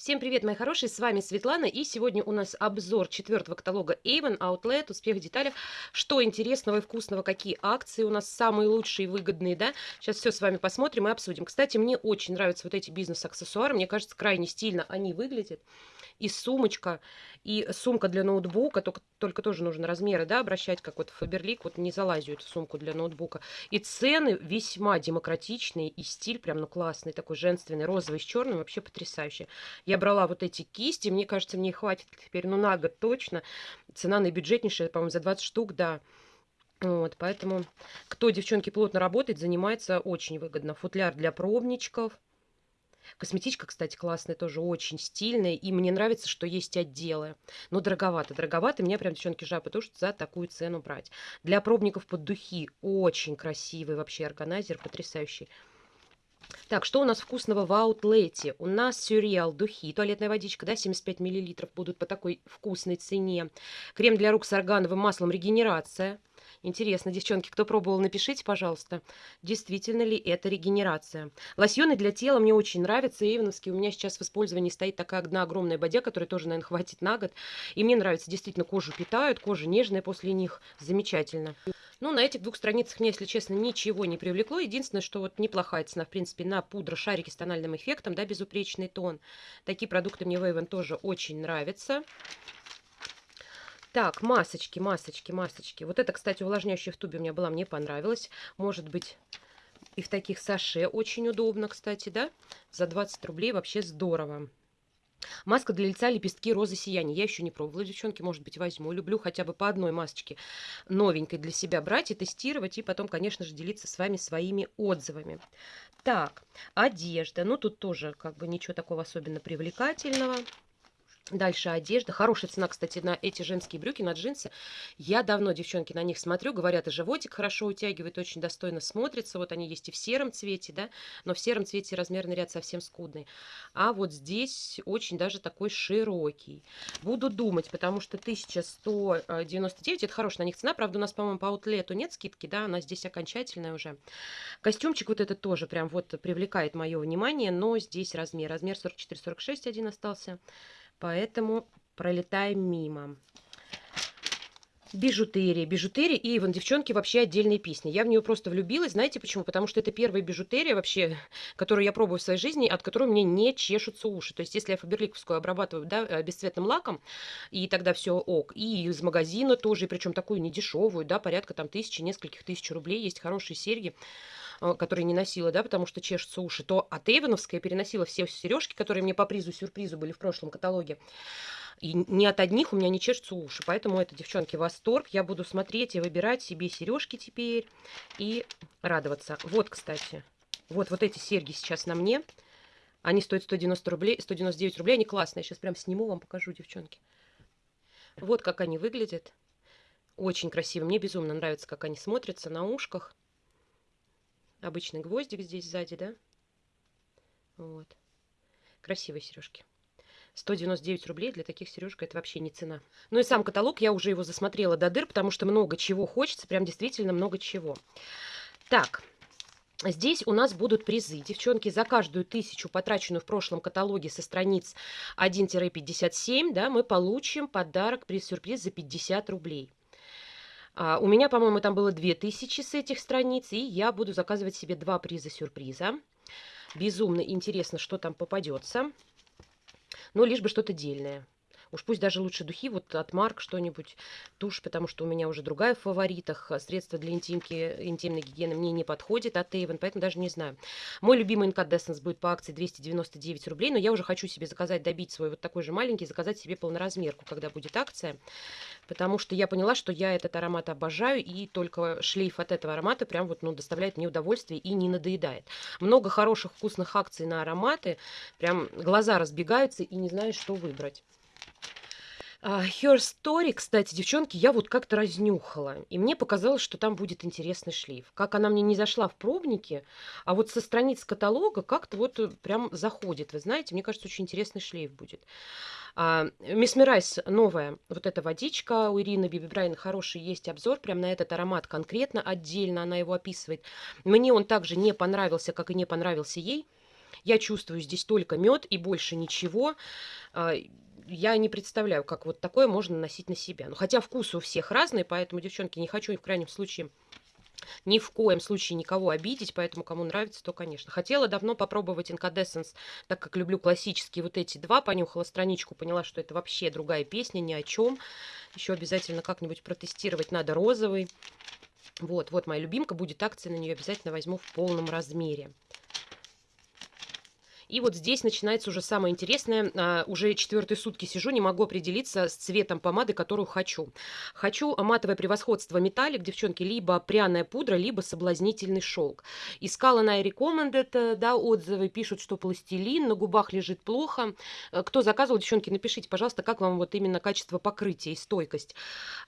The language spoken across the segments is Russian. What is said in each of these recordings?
Всем привет, мои хорошие, с вами Светлана, и сегодня у нас обзор четвертого каталога Avon, Outlet, Успех в деталях. Что интересного и вкусного, какие акции у нас самые лучшие и выгодные, да? Сейчас все с вами посмотрим и обсудим. Кстати, мне очень нравятся вот эти бизнес-аксессуары, мне кажется, крайне стильно они выглядят и сумочка, и сумка для ноутбука, только, только тоже нужно размеры, да, обращать, как вот Фаберлик, вот не залазю эту сумку для ноутбука. И цены весьма демократичные, и стиль прям, ну, классный, такой женственный, розовый с черным, вообще потрясающий. Я брала вот эти кисти, мне кажется, мне хватит теперь, ну, на год точно. Цена наибюджетнейшая, по-моему, за 20 штук, да. Вот, поэтому, кто, девчонки, плотно работает, занимается очень выгодно. Футляр для пробничков – Косметичка, кстати, классная, тоже очень стильная. И мне нравится, что есть отделы. Но дороговато. Дороговато. Меня прям, девчонки, жаль, потому что за такую цену брать. Для пробников под духи очень красивый вообще органайзер. Потрясающий. Так, что у нас вкусного в аутлете? У нас сюрреал, духи, туалетная водичка, да, 75 миллилитров будут по такой вкусной цене. Крем для рук с органовым маслом регенерация. Интересно, девчонки, кто пробовал, напишите, пожалуйста, действительно ли это регенерация. Лосьоны для тела мне очень нравятся, Эйвеновские. У меня сейчас в использовании стоит такая одна огромная бодя, которая тоже, наверное, хватит на год. И мне нравится, действительно, кожу питают, кожа нежная после них. Замечательно. Ну, на этих двух страницах мне, если честно, ничего не привлекло. Единственное, что вот неплохая цена, в принципе, на пудра шарики с тональным эффектом, да, безупречный тон. Такие продукты мне в Avon тоже очень нравятся. Так, масочки, масочки, масочки. Вот это, кстати, увлажняющая в тубе у меня была, мне понравилось. Может быть, и в таких саше очень удобно, кстати, да? За 20 рублей вообще здорово. Маска для лица лепестки розы сияния. Я еще не пробовала, девчонки, может быть, возьму. Люблю хотя бы по одной масочке новенькой для себя брать и тестировать, и потом, конечно же, делиться с вами своими отзывами. Так, одежда. Ну, тут тоже как бы ничего такого особенно привлекательного. Дальше одежда. Хорошая цена, кстати, на эти женские брюки, на джинсы. Я давно, девчонки, на них смотрю. Говорят, и животик хорошо утягивает, очень достойно смотрится. Вот они есть и в сером цвете, да, но в сером цвете размерный ряд совсем скудный. А вот здесь очень даже такой широкий. Буду думать, потому что 1199, это хорошая на них цена. Правда, у нас, по-моему, по аутлету нет скидки, да, она здесь окончательная уже. Костюмчик вот этот тоже прям вот привлекает мое внимание, но здесь размер. Размер 44-46 один остался. Поэтому пролетаем мимо. Бижутерия. Бижутерия и Иван, девчонки, вообще отдельные песни. Я в нее просто влюбилась. Знаете почему? Потому что это первая бижутерия вообще, которую я пробую в своей жизни, от которой мне не чешутся уши. То есть, если я фаберликовскую обрабатываю да, э, бесцветным лаком, и тогда все ок. И из магазина тоже, причем такую недешевую, да, порядка там тысячи, нескольких тысяч рублей. Есть хорошие серьги которые не носила, да, потому что чешутся уши, то от Эйвеновской переносила все сережки, которые мне по призу-сюрпризу были в прошлом каталоге. И ни от одних у меня не чешутся уши. Поэтому это, девчонки, восторг. Я буду смотреть и выбирать себе сережки теперь и радоваться. Вот, кстати, вот, вот эти серьги сейчас на мне. Они стоят 190 рублей, 199 рублей. Они классные. Сейчас прям сниму, вам покажу, девчонки. Вот как они выглядят. Очень красиво. Мне безумно нравится, как они смотрятся на ушках. Обычный гвоздик здесь сзади, да? Вот. Красивые сережки. 199 рублей для таких сережек это вообще не цена. Ну и сам каталог, я уже его засмотрела до дыр, потому что много чего хочется, прям действительно много чего. Так, Здесь у нас будут призы. Девчонки, за каждую тысячу, потраченную в прошлом каталоге со страниц 1-57, да, мы получим подарок, приз-сюрприз за 50 рублей. А, у меня, по-моему, там было 2000 с этих страниц, и я буду заказывать себе два приза-сюрприза. Безумно интересно, что там попадется но лишь бы что-то дельное. Уж пусть даже лучше духи, вот от Марк что-нибудь, тушь, потому что у меня уже другая в фаворитах. Средства для интимки, интимной гигиены мне не подходит от Avon, поэтому даже не знаю. Мой любимый Incandescence будет по акции 299 рублей, но я уже хочу себе заказать, добить свой вот такой же маленький, заказать себе полноразмерку, когда будет акция. Потому что я поняла, что я этот аромат обожаю, и только шлейф от этого аромата прям вот, ну, доставляет мне удовольствие и не надоедает. Много хороших вкусных акций на ароматы, прям глаза разбегаются и не знаешь, что выбрать. Uh, Her Story, кстати, девчонки, я вот как-то разнюхала. И мне показалось, что там будет интересный шлейф. Как она мне не зашла в пробнике, а вот со страниц каталога как-то вот э, прям заходит. Вы знаете, мне кажется, очень интересный шлейф будет. Мисс uh, Мирайс новая, вот эта водичка у Ирины Биби Брайан, хороший есть обзор прям на этот аромат конкретно, отдельно она его описывает. Мне он также не понравился, как и не понравился ей. Я чувствую здесь только мед и больше ничего. Я не представляю, как вот такое можно носить на себя. Ну, хотя вкусы у всех разные, поэтому, девчонки, не хочу в крайнем случае ни в коем случае никого обидеть, поэтому кому нравится, то, конечно. Хотела давно попробовать Incandescence, так как люблю классические вот эти два. Понюхала страничку, поняла, что это вообще другая песня, ни о чем. Еще обязательно как-нибудь протестировать надо розовый. Вот, вот моя любимка, будет акция на нее, обязательно возьму в полном размере. И вот здесь начинается уже самое интересное. А, уже четвертые сутки сижу, не могу определиться с цветом помады, которую хочу. Хочу матовое превосходство металлик, девчонки, либо пряная пудра, либо соблазнительный шелк. Искала на Recommended, да, отзывы, пишут, что пластилин, на губах лежит плохо. Э, кто заказывал, девчонки, напишите, пожалуйста, как вам вот именно качество покрытия и стойкость.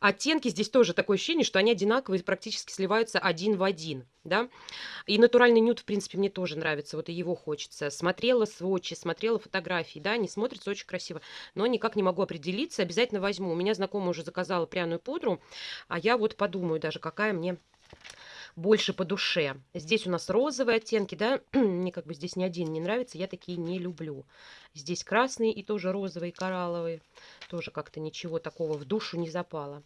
Оттенки здесь тоже такое ощущение, что они одинаковые, практически сливаются один в один, да. И натуральный нюд, в принципе, мне тоже нравится, вот и его хочется. Смотреть смотрела сводчи, смотрела фотографии, да, они смотрятся очень красиво, но никак не могу определиться, обязательно возьму. У меня знакомая уже заказала пряную пудру, а я вот подумаю даже, какая мне больше по душе. Здесь у нас розовые оттенки, да, мне как бы здесь ни один не нравится, я такие не люблю. Здесь красные и тоже розовые, коралловые, тоже как-то ничего такого в душу не запало.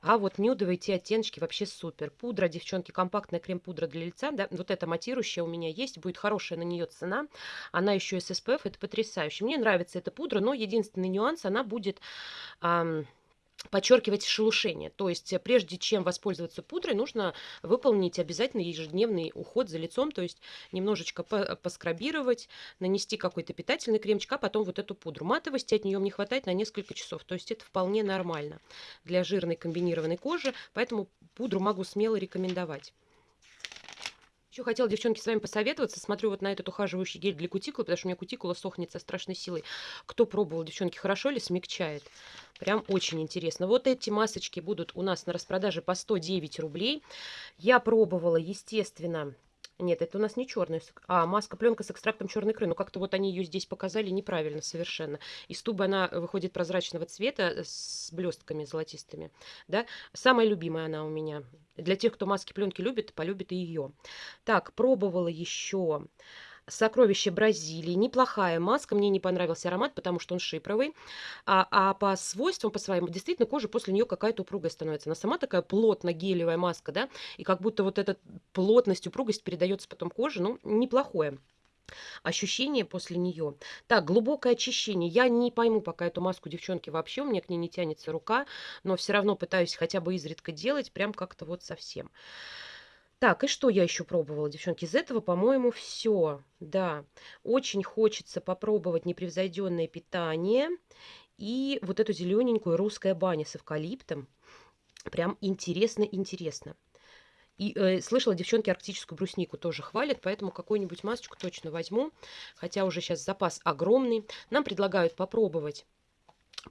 А вот нюдовые те оттеночки вообще супер. Пудра, девчонки, компактная крем-пудра для лица, да, вот эта матирующая у меня есть, будет хорошая на нее цена. Она еще с SPF, это потрясающе. Мне нравится эта пудра, но единственный нюанс, она будет... Ам, подчеркивать шелушение. То есть, э, прежде чем воспользоваться пудрой, нужно выполнить обязательно ежедневный уход за лицом, то есть немножечко поскрабировать, нанести какой-то питательный кремчик, а потом вот эту пудру. Матовости от нее не хватает на несколько часов, то есть это вполне нормально для жирной комбинированной кожи, поэтому пудру могу смело рекомендовать. Еще хотела, девчонки, с вами посоветоваться. Смотрю вот на этот ухаживающий гель для кутикулы, потому что у меня кутикула сохнет со страшной силой. Кто пробовал, девчонки, хорошо ли смягчает? Прям очень интересно. Вот эти масочки будут у нас на распродаже по 109 рублей. Я пробовала, естественно, нет, это у нас не черная, а маска пленка с экстрактом черной икры. Но как-то вот они ее здесь показали неправильно совершенно. Из тубы она выходит прозрачного цвета с блестками золотистыми. Да? Самая любимая она у меня. Для тех, кто маски пленки любит, полюбит и ее. Так, пробовала еще Сокровище Бразилии. Неплохая маска. Мне не понравился аромат, потому что он шипровый. А, а по свойствам, по своим, действительно, кожа после нее какая-то упругая становится. Она сама такая плотно-гелевая маска, да, и как будто вот эта плотность, упругость передается потом коже. Ну, неплохое ощущение после нее. Так, глубокое очищение. Я не пойму пока эту маску, девчонки, вообще. У меня к ней не тянется рука, но все равно пытаюсь хотя бы изредка делать, прям как-то вот совсем. Так, и что я еще пробовала, девчонки? Из этого, по-моему, все. Да, очень хочется попробовать непревзойденное питание и вот эту зелененькую русская баня с эвкалиптом. Прям интересно-интересно. И э, слышала, девчонки арктическую бруснику тоже хвалят, поэтому какую-нибудь масочку точно возьму. Хотя уже сейчас запас огромный. Нам предлагают попробовать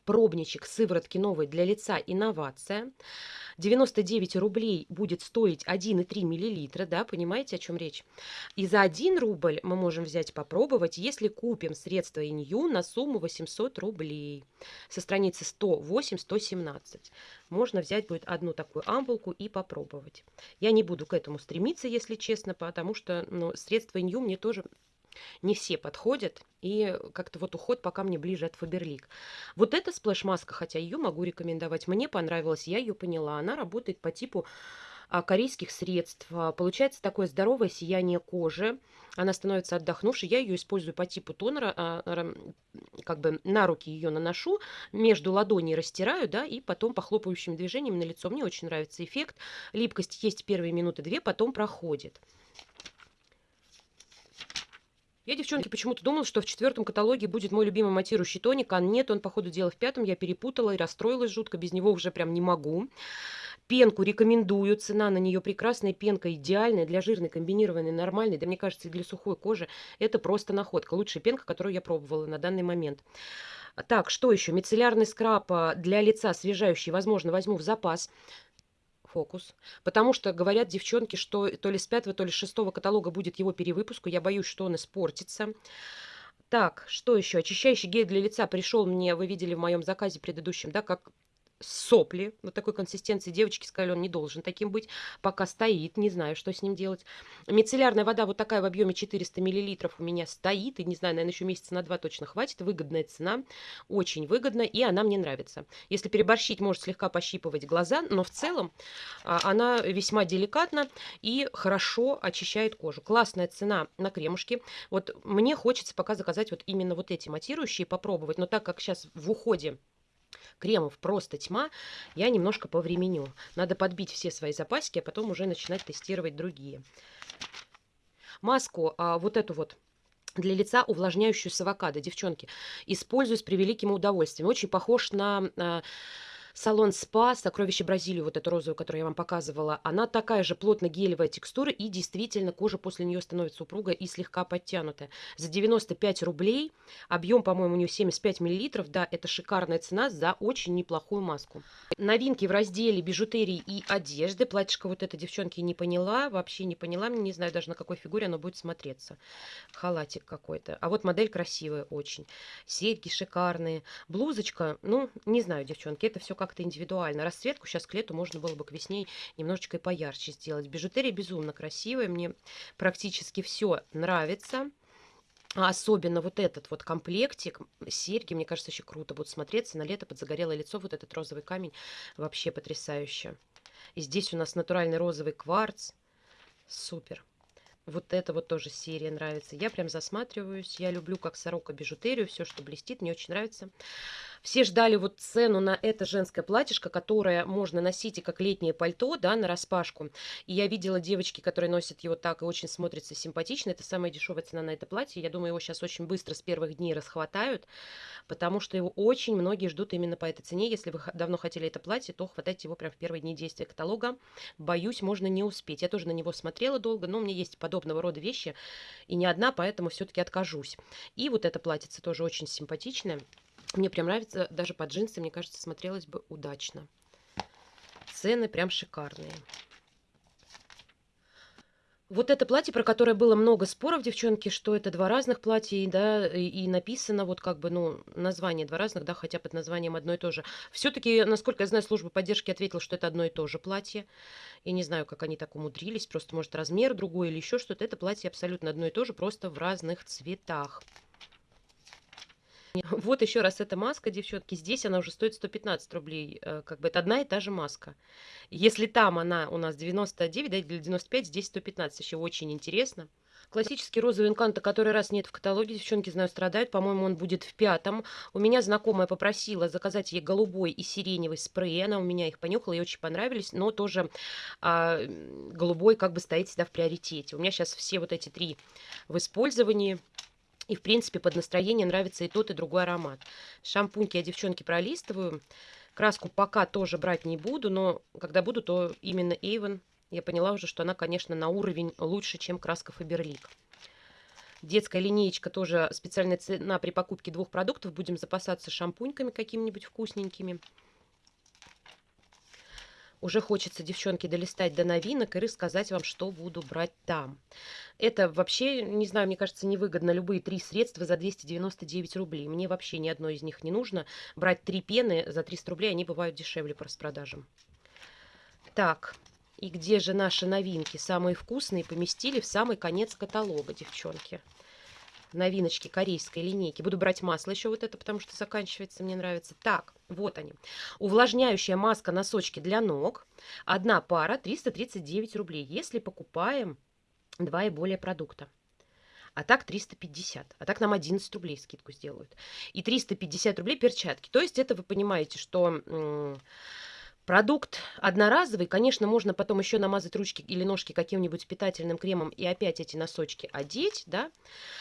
пробничек сыворотки новой для лица «Инновация». 99 рублей будет стоить 1,3 миллилитра, да, понимаете, о чем речь? И за 1 рубль мы можем взять попробовать, если купим средства Инью на сумму 800 рублей. Со страницы 108-117. Можно взять будет одну такую ампулку и попробовать. Я не буду к этому стремиться, если честно, потому что ну, средства Инью мне тоже не все подходят, и как-то вот уход пока мне ближе от Фаберлик. Вот эта сплэш-маска, хотя ее могу рекомендовать, мне понравилась, я ее поняла. Она работает по типу а, корейских средств. А, получается такое здоровое сияние кожи. Она становится отдохнувшей. Я ее использую по типу тонера. А, как бы на руки ее наношу, между ладоней растираю, да, и потом похлопающими движениями на лицо. Мне очень нравится эффект. Липкость есть первые минуты две, потом проходит. Я, девчонки, почему-то думала, что в четвертом каталоге будет мой любимый матирующий тоник, а нет, он, по ходу дела, в пятом. Я перепутала и расстроилась жутко, без него уже прям не могу. Пенку рекомендую, цена на нее прекрасная, пенка идеальная для жирной, комбинированной, нормальной, да мне кажется, и для сухой кожи. Это просто находка, лучшая пенка, которую я пробовала на данный момент. Так, что еще? Мицеллярный скраб а, для лица освежающий, возможно, возьму в запас фокус. Потому что говорят девчонки, что то ли с пятого, то ли с шестого каталога будет его перевыпуск. Я боюсь, что он испортится. Так, что еще? Очищающий гель для лица пришел мне, вы видели в моем заказе предыдущем, да, как сопли вот такой консистенции. Девочки сказали, он не должен таким быть. Пока стоит, не знаю, что с ним делать. Мицеллярная вода вот такая в объеме 400 миллилитров у меня стоит. И не знаю, наверное, еще месяца на два точно хватит. Выгодная цена, очень выгодно, и она мне нравится. Если переборщить, может слегка пощипывать глаза, но в целом а, она весьма деликатна и хорошо очищает кожу. Классная цена на кремушки. Вот мне хочется пока заказать вот именно вот эти матирующие, попробовать. Но так как сейчас в уходе кремов просто тьма, я немножко повременю. Надо подбить все свои запасики, а потом уже начинать тестировать другие. Маску, а, вот эту вот для лица увлажняющую с авокадо, девчонки, использую с превеликим удовольствием. Очень похож на... А, салон спа сокровище бразилию вот эту розовую которую я вам показывала она такая же плотно гелевая текстура и действительно кожа после нее становится упругая и слегка подтянутая. За 95 рублей объем по моему у нее 75 миллилитров. Да это шикарная цена за очень неплохую маску. Новинки в разделе бижутерии и одежды платьишко вот это девчонки не поняла вообще не поняла не знаю даже на какой фигуре оно будет смотреться. Халатик какой-то. А вот модель красивая очень. Серьги шикарные. Блузочка ну не знаю девчонки это все как-то индивидуально. Расцветку сейчас к лету можно было бы к весне немножечко и поярче сделать. Бижутерия безумно красивая, мне практически все нравится. А особенно вот этот вот комплектик, серьги, мне кажется, еще круто будут смотреться на лето под загорелое лицо. Вот этот розовый камень вообще потрясающе. И здесь у нас натуральный розовый кварц. Супер. Вот это вот тоже серия нравится. Я прям засматриваюсь. Я люблю как сорока бижутерию. Все, что блестит, мне очень нравится. Все ждали вот цену на это женское платьишко, которое можно носить и как летнее пальто, да, на распашку. И я видела девочки, которые носят его так и очень смотрится симпатично. Это самая дешевая цена на это платье. Я думаю, его сейчас очень быстро с первых дней расхватают, потому что его очень многие ждут именно по этой цене. Если вы давно хотели это платье, то хватайте его прям в первые дни действия каталога. Боюсь, можно не успеть. Я тоже на него смотрела долго, но у меня есть подобного рода вещи, и не одна, поэтому все-таки откажусь. И вот это платьице тоже очень симпатичное. Мне прям нравится, даже под джинсы, мне кажется, смотрелось бы удачно. Цены прям шикарные. Вот это платье, про которое было много споров, девчонки, что это два разных платья, да, и, написано вот как бы, ну, название два разных, да, хотя под названием одно и то же. Все-таки, насколько я знаю, служба поддержки ответила, что это одно и то же платье. Я не знаю, как они так умудрились, просто, может, размер другой или еще что-то. Это платье абсолютно одно и то же, просто в разных цветах. Вот еще раз эта маска, девчонки. Здесь она уже стоит 115 рублей. Э, как бы это одна и та же маска. Если там она у нас 99, да, или 95, здесь 115. Еще очень интересно. Классический розовый инканто, который раз нет в каталоге, девчонки, знаю, страдают. По-моему, он будет в пятом. У меня знакомая попросила заказать ей голубой и сиреневый спрей. Она у меня их понюхала, ей очень понравились. Но тоже а, голубой как бы стоит всегда в приоритете. У меня сейчас все вот эти три в использовании. И, в принципе, под настроение нравится и тот, и другой аромат. Шампуньки я, девчонки, пролистываю. Краску пока тоже брать не буду, но когда буду, то именно Avon. Я поняла уже, что она, конечно, на уровень лучше, чем краска Faberlic. Детская линеечка тоже специальная цена при покупке двух продуктов. Будем запасаться шампуньками какими-нибудь вкусненькими. Уже хочется, девчонки, долистать до новинок и рассказать вам, что буду брать там. Это вообще, не знаю, мне кажется, невыгодно. Любые три средства за 299 рублей. Мне вообще ни одно из них не нужно. Брать три пены за 300 рублей, они бывают дешевле по распродажам. Так, и где же наши новинки? Самые вкусные поместили в самый конец каталога, девчонки новиночки корейской линейки. Буду брать масло еще вот это, потому что заканчивается, мне нравится. Так, вот они. Увлажняющая маска носочки для ног. Одна пара 339 рублей, если покупаем два и более продукта. А так 350. А так нам 11 рублей скидку сделают. И 350 рублей перчатки. То есть это вы понимаете, что Продукт одноразовый, конечно, можно потом еще намазать ручки или ножки каким-нибудь питательным кремом и опять эти носочки одеть, да.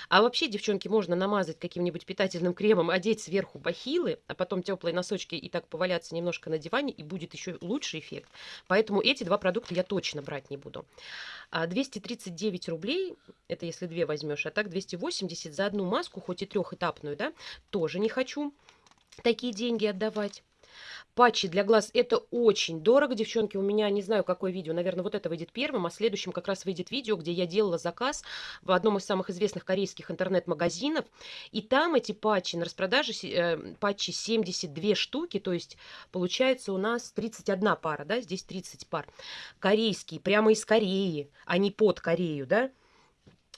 А вообще, девчонки, можно намазать каким-нибудь питательным кремом, одеть сверху бахилы, а потом теплые носочки и так поваляться немножко на диване, и будет еще лучший эффект. Поэтому эти два продукта я точно брать не буду. 239 а рублей, это если две возьмешь, а так 280 за одну маску, хоть и трехэтапную, да, тоже не хочу такие деньги отдавать. Патчи для глаз- это очень дорого, девчонки. У меня не знаю, какое видео, наверное, вот это выйдет первым, а следующим как раз выйдет видео, где я делала заказ в одном из самых известных корейских интернет-магазинов. И там эти патчи на распродаже, э, патчи 72 штуки, то есть получается у нас 31 пара, да, здесь 30 пар. Корейские, прямо из Кореи, а не под Корею, да.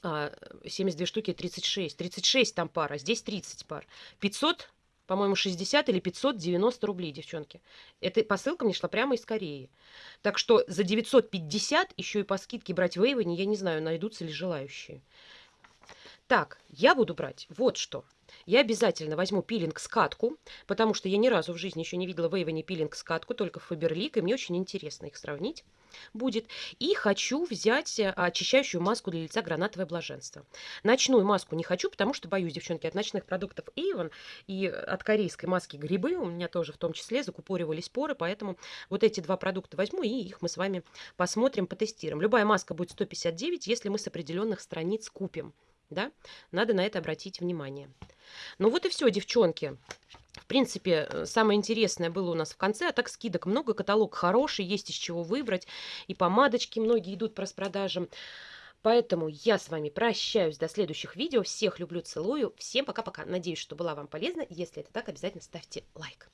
А, 72 штуки 36. 36 там пара, здесь 30 пар. 500, по-моему, 60 или 590 рублей, девчонки. Эта посылка мне шла прямо из Кореи. Так что за 950 еще и по скидке брать в Эйвоне, я не знаю, найдутся ли желающие. Так, я буду брать вот что. Я обязательно возьму пилинг-скатку, потому что я ни разу в жизни еще не видела в Эйвоне пилинг-скатку, только Фаберлик, и мне очень интересно их сравнить будет. И хочу взять э, очищающую маску для лица гранатовое блаженство. Ночную маску не хочу, потому что боюсь, девчонки, от ночных продуктов Avon и от корейской маски грибы, у меня тоже в том числе закупоривались поры, поэтому вот эти два продукта возьму и их мы с вами посмотрим, потестируем. Любая маска будет 159, если мы с определенных страниц купим. Да? Надо на это обратить внимание. Ну вот и все, девчонки. В принципе, э, самое интересное было у нас в конце, а так скидок много, каталог хороший, есть из чего выбрать. И помадочки многие идут по распродажам. Поэтому я с вами прощаюсь до следующих видео. Всех люблю, целую. Всем пока-пока. Надеюсь, что была вам полезна. Если это так, обязательно ставьте лайк.